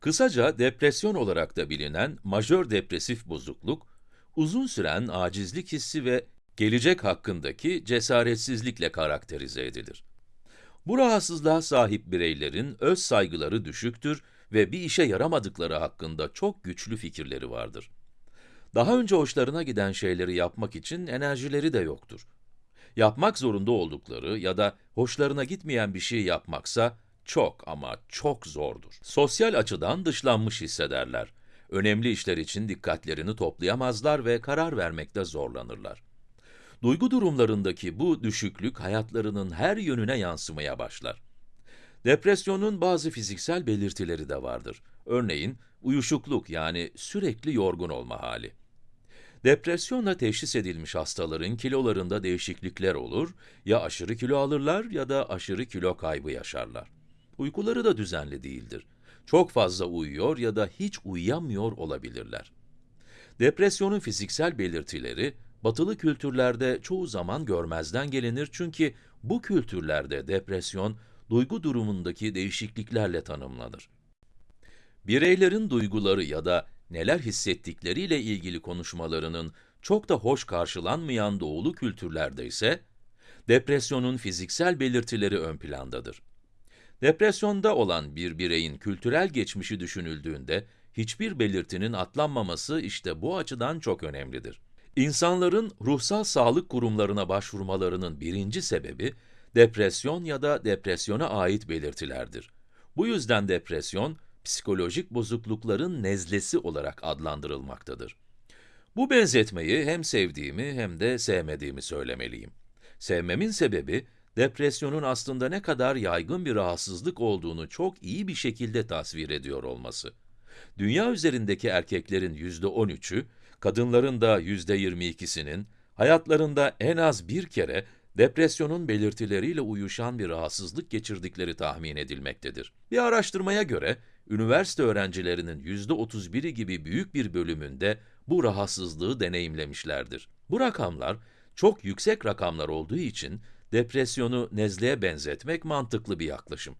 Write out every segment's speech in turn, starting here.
Kısaca depresyon olarak da bilinen majör depresif bozukluk, uzun süren acizlik hissi ve gelecek hakkındaki cesaretsizlikle karakterize edilir. Bu rahatsızlığa sahip bireylerin öz saygıları düşüktür ve bir işe yaramadıkları hakkında çok güçlü fikirleri vardır. Daha önce hoşlarına giden şeyleri yapmak için enerjileri de yoktur. Yapmak zorunda oldukları ya da hoşlarına gitmeyen bir şey yapmaksa çok ama çok zordur. Sosyal açıdan dışlanmış hissederler. Önemli işler için dikkatlerini toplayamazlar ve karar vermekte zorlanırlar. Duygu durumlarındaki bu düşüklük hayatlarının her yönüne yansımaya başlar. Depresyonun bazı fiziksel belirtileri de vardır. Örneğin uyuşukluk yani sürekli yorgun olma hali. Depresyonla teşhis edilmiş hastaların kilolarında değişiklikler olur, ya aşırı kilo alırlar ya da aşırı kilo kaybı yaşarlar. Uykuları da düzenli değildir. Çok fazla uyuyor ya da hiç uyuyamıyor olabilirler. Depresyonun fiziksel belirtileri, batılı kültürlerde çoğu zaman görmezden gelinir çünkü bu kültürlerde depresyon, duygu durumundaki değişikliklerle tanımlanır. Bireylerin duyguları ya da neler hissettikleriyle ilgili konuşmalarının çok da hoş karşılanmayan doğulu kültürlerde ise, depresyonun fiziksel belirtileri ön plandadır. Depresyonda olan bir bireyin kültürel geçmişi düşünüldüğünde, hiçbir belirtinin atlanmaması işte bu açıdan çok önemlidir. İnsanların ruhsal sağlık kurumlarına başvurmalarının birinci sebebi, depresyon ya da depresyona ait belirtilerdir. Bu yüzden depresyon, psikolojik bozuklukların nezlesi olarak adlandırılmaktadır. Bu benzetmeyi hem sevdiğimi hem de sevmediğimi söylemeliyim. Sevmemin sebebi, depresyonun aslında ne kadar yaygın bir rahatsızlık olduğunu çok iyi bir şekilde tasvir ediyor olması. Dünya üzerindeki erkeklerin yüzde 13'ü, kadınların da yüzde 22'sinin, hayatlarında en az bir kere depresyonun belirtileriyle uyuşan bir rahatsızlık geçirdikleri tahmin edilmektedir. Bir araştırmaya göre, üniversite öğrencilerinin yüzde 31'i gibi büyük bir bölümünde bu rahatsızlığı deneyimlemişlerdir. Bu rakamlar, çok yüksek rakamlar olduğu için, depresyonu nezleye benzetmek mantıklı bir yaklaşım.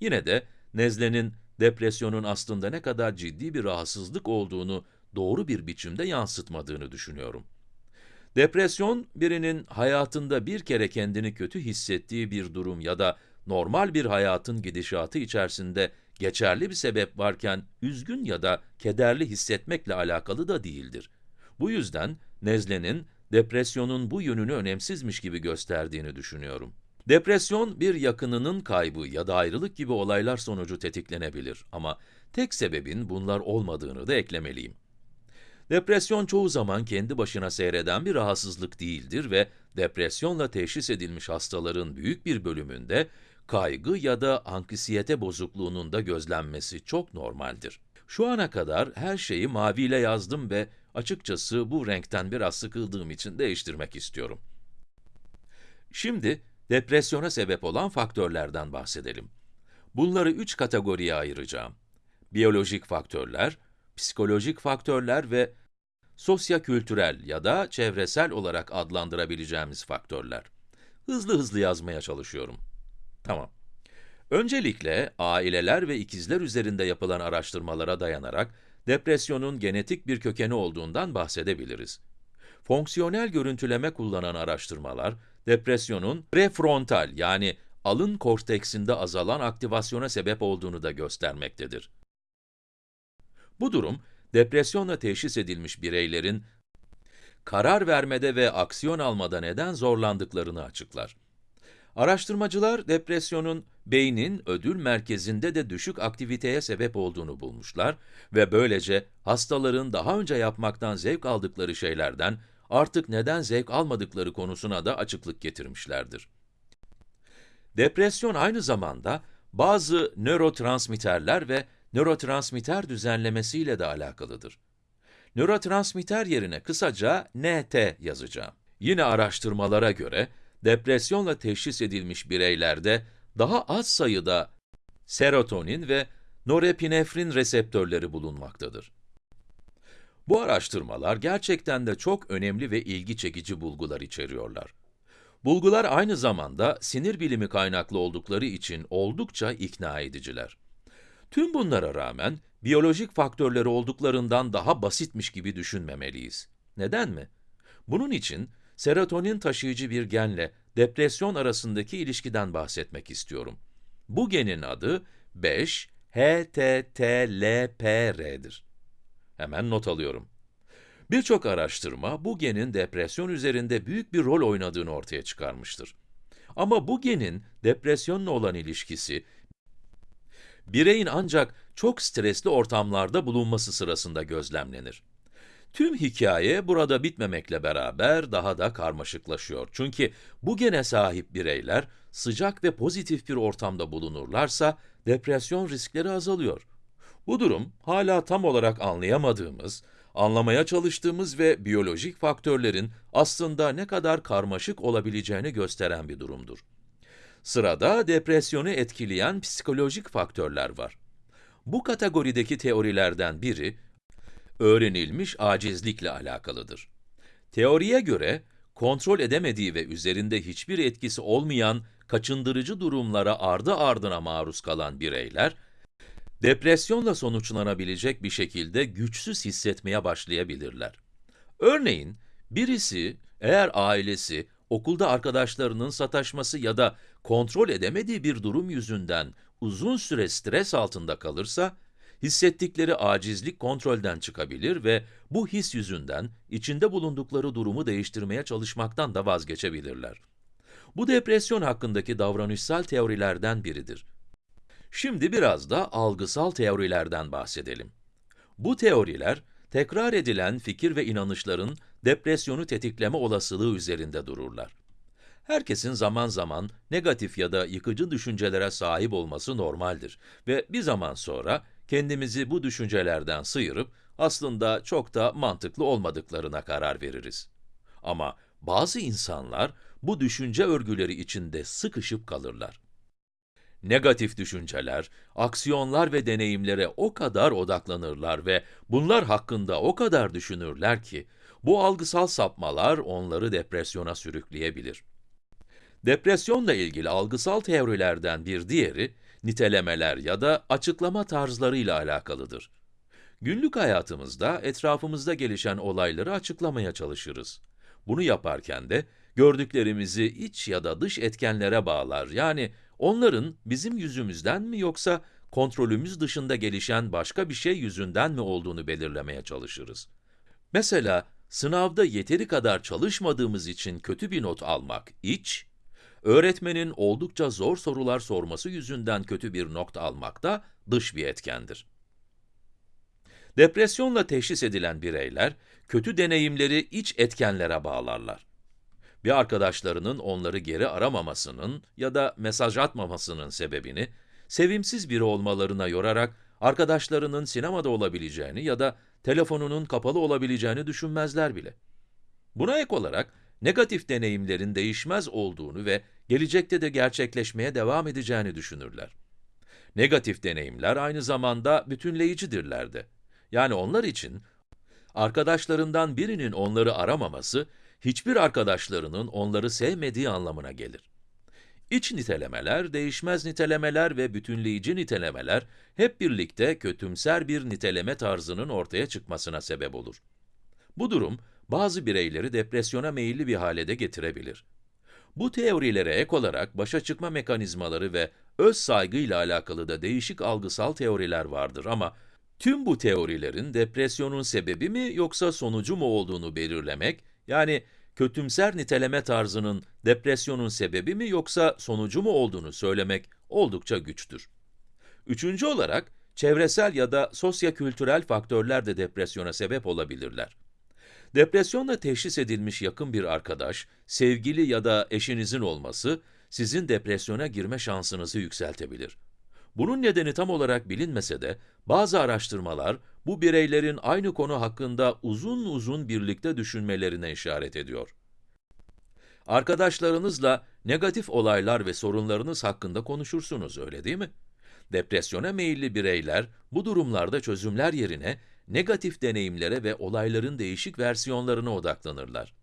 Yine de nezlenin depresyonun aslında ne kadar ciddi bir rahatsızlık olduğunu doğru bir biçimde yansıtmadığını düşünüyorum. Depresyon, birinin hayatında bir kere kendini kötü hissettiği bir durum ya da normal bir hayatın gidişatı içerisinde geçerli bir sebep varken üzgün ya da kederli hissetmekle alakalı da değildir. Bu yüzden nezlenin depresyonun bu yönünü önemsizmiş gibi gösterdiğini düşünüyorum. Depresyon, bir yakınının kaybı ya da ayrılık gibi olaylar sonucu tetiklenebilir ama tek sebebin bunlar olmadığını da eklemeliyim. Depresyon çoğu zaman kendi başına seyreden bir rahatsızlık değildir ve depresyonla teşhis edilmiş hastaların büyük bir bölümünde kaygı ya da anksiyete bozukluğunun da gözlenmesi çok normaldir. Şu ana kadar her şeyi maviyle yazdım ve açıkçası bu renkten biraz sıkıldığım için değiştirmek istiyorum. Şimdi depresyona sebep olan faktörlerden bahsedelim. Bunları üç kategoriye ayıracağım. Biyolojik faktörler, psikolojik faktörler ve sosyokültürel ya da çevresel olarak adlandırabileceğimiz faktörler. Hızlı hızlı yazmaya çalışıyorum. Tamam. Öncelikle aileler ve ikizler üzerinde yapılan araştırmalara dayanarak depresyonun genetik bir kökeni olduğundan bahsedebiliriz. Fonksiyonel görüntüleme kullanan araştırmalar, depresyonun prefrontal yani alın korteksinde azalan aktivasyona sebep olduğunu da göstermektedir. Bu durum, depresyonla teşhis edilmiş bireylerin karar vermede ve aksiyon almada neden zorlandıklarını açıklar. Araştırmacılar depresyonun beynin ödül merkezinde de düşük aktiviteye sebep olduğunu bulmuşlar ve böylece hastaların daha önce yapmaktan zevk aldıkları şeylerden artık neden zevk almadıkları konusuna da açıklık getirmişlerdir. Depresyon aynı zamanda bazı nörotransmitterler ve nörotransmitter düzenlemesiyle de alakalıdır. Nörotransmitter yerine kısaca NT yazacağım. Yine araştırmalara göre, depresyonla teşhis edilmiş bireylerde daha az sayıda serotonin ve norepinefrin reseptörleri bulunmaktadır. Bu araştırmalar gerçekten de çok önemli ve ilgi çekici bulgular içeriyorlar. Bulgular aynı zamanda sinir bilimi kaynaklı oldukları için oldukça ikna ediciler. Tüm bunlara rağmen biyolojik faktörleri olduklarından daha basitmiş gibi düşünmemeliyiz. Neden mi? Bunun için serotonin taşıyıcı bir genle depresyon arasındaki ilişkiden bahsetmek istiyorum. Bu genin adı 5-HTTLPR'dir. Hemen not alıyorum. Birçok araştırma bu genin depresyon üzerinde büyük bir rol oynadığını ortaya çıkarmıştır. Ama bu genin depresyonla olan ilişkisi, bireyin ancak çok stresli ortamlarda bulunması sırasında gözlemlenir. Tüm hikaye burada bitmemekle beraber daha da karmaşıklaşıyor. Çünkü bu gene sahip bireyler sıcak ve pozitif bir ortamda bulunurlarsa depresyon riskleri azalıyor. Bu durum hala tam olarak anlayamadığımız, anlamaya çalıştığımız ve biyolojik faktörlerin aslında ne kadar karmaşık olabileceğini gösteren bir durumdur. Sırada depresyonu etkileyen psikolojik faktörler var. Bu kategorideki teorilerden biri, öğrenilmiş acizlikle alakalıdır. Teoriye göre, kontrol edemediği ve üzerinde hiçbir etkisi olmayan kaçındırıcı durumlara ardı ardına maruz kalan bireyler, depresyonla sonuçlanabilecek bir şekilde güçsüz hissetmeye başlayabilirler. Örneğin, birisi eğer ailesi, okulda arkadaşlarının sataşması ya da kontrol edemediği bir durum yüzünden uzun süre stres altında kalırsa, hissettikleri acizlik kontrolden çıkabilir ve bu his yüzünden içinde bulundukları durumu değiştirmeye çalışmaktan da vazgeçebilirler. Bu depresyon hakkındaki davranışsal teorilerden biridir. Şimdi biraz da algısal teorilerden bahsedelim. Bu teoriler, tekrar edilen fikir ve inanışların depresyonu tetikleme olasılığı üzerinde dururlar. Herkesin zaman zaman negatif ya da yıkıcı düşüncelere sahip olması normaldir ve bir zaman sonra kendimizi bu düşüncelerden sıyırıp aslında çok da mantıklı olmadıklarına karar veririz. Ama bazı insanlar bu düşünce örgüleri içinde sıkışıp kalırlar. Negatif düşünceler, aksiyonlar ve deneyimlere o kadar odaklanırlar ve bunlar hakkında o kadar düşünürler ki, bu algısal sapmalar onları depresyona sürükleyebilir. Depresyonla ilgili algısal teorilerden bir diğeri, nitelemeler ya da açıklama tarzlarıyla alakalıdır. Günlük hayatımızda etrafımızda gelişen olayları açıklamaya çalışırız. Bunu yaparken de gördüklerimizi iç ya da dış etkenlere bağlar. Yani onların bizim yüzümüzden mi yoksa kontrolümüz dışında gelişen başka bir şey yüzünden mi olduğunu belirlemeye çalışırız. Mesela sınavda yeteri kadar çalışmadığımız için kötü bir not almak iç, öğretmenin oldukça zor sorular sorması yüzünden kötü bir not almak da dış bir etkendir. Depresyonla teşhis edilen bireyler, kötü deneyimleri iç etkenlere bağlarlar. Bir arkadaşlarının onları geri aramamasının ya da mesaj atmamasının sebebini, sevimsiz biri olmalarına yorarak arkadaşlarının sinemada olabileceğini ya da telefonunun kapalı olabileceğini düşünmezler bile. Buna ek olarak, negatif deneyimlerin değişmez olduğunu ve gelecekte de gerçekleşmeye devam edeceğini düşünürler. Negatif deneyimler aynı zamanda bütünleyicidirler de. Yani onlar için, arkadaşlarından birinin onları aramaması, hiçbir arkadaşlarının onları sevmediği anlamına gelir. İç nitelemeler, değişmez nitelemeler ve bütünleyici nitelemeler hep birlikte kötümser bir niteleme tarzının ortaya çıkmasına sebep olur. Bu durum, bazı bireyleri depresyona meyilli bir hale de getirebilir. Bu teorilere ek olarak başa çıkma mekanizmaları ve öz saygıyla alakalı da değişik algısal teoriler vardır ama tüm bu teorilerin depresyonun sebebi mi yoksa sonucu mu olduğunu belirlemek, yani kötümser niteleme tarzının depresyonun sebebi mi yoksa sonucu mu olduğunu söylemek oldukça güçtür. Üçüncü olarak, çevresel ya da sosyokültürel faktörler de depresyona sebep olabilirler. Depresyonla teşhis edilmiş yakın bir arkadaş, sevgili ya da eşinizin olması, sizin depresyona girme şansınızı yükseltebilir. Bunun nedeni tam olarak bilinmese de, bazı araştırmalar, bu bireylerin aynı konu hakkında uzun uzun birlikte düşünmelerine işaret ediyor. Arkadaşlarınızla negatif olaylar ve sorunlarınız hakkında konuşursunuz, öyle değil mi? Depresyona meyilli bireyler, bu durumlarda çözümler yerine, negatif deneyimlere ve olayların değişik versiyonlarına odaklanırlar.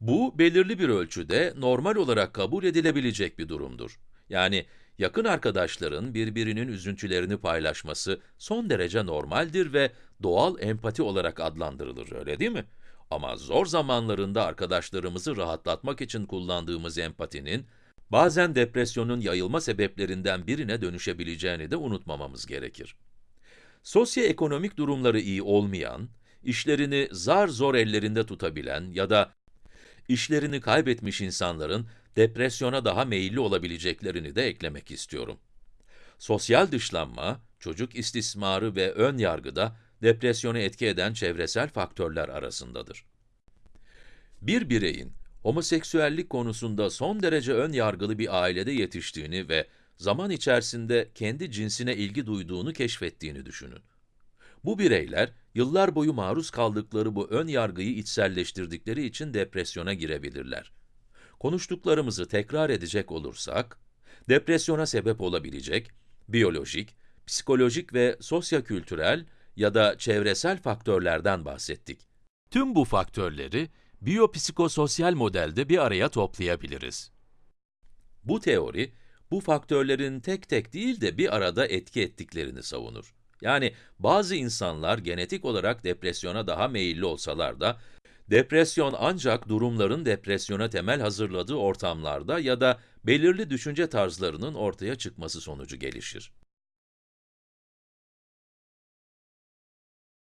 Bu, belirli bir ölçüde normal olarak kabul edilebilecek bir durumdur. Yani, yakın arkadaşların birbirinin üzüntülerini paylaşması son derece normaldir ve doğal empati olarak adlandırılır, öyle değil mi? Ama zor zamanlarında arkadaşlarımızı rahatlatmak için kullandığımız empatinin, bazen depresyonun yayılma sebeplerinden birine dönüşebileceğini de unutmamamız gerekir. Sosyoekonomik durumları iyi olmayan, işlerini zar zor ellerinde tutabilen ya da işlerini kaybetmiş insanların depresyona daha meyilli olabileceklerini de eklemek istiyorum. Sosyal dışlanma, çocuk istismarı ve ön yargı da depresyonu etki eden çevresel faktörler arasındadır. Bir bireyin homoseksüellik konusunda son derece ön yargılı bir ailede yetiştiğini ve zaman içerisinde kendi cinsine ilgi duyduğunu keşfettiğini düşünün. Bu bireyler, yıllar boyu maruz kaldıkları bu ön yargıyı içselleştirdikleri için depresyona girebilirler. Konuştuklarımızı tekrar edecek olursak, depresyona sebep olabilecek, biyolojik, psikolojik ve sosyokültürel ya da çevresel faktörlerden bahsettik. Tüm bu faktörleri, biyopsikososyal modelde bir araya toplayabiliriz. Bu teori, bu faktörlerin tek tek değil de bir arada etki ettiklerini savunur. Yani bazı insanlar genetik olarak depresyona daha meyilli olsalar da, depresyon ancak durumların depresyona temel hazırladığı ortamlarda ya da belirli düşünce tarzlarının ortaya çıkması sonucu gelişir.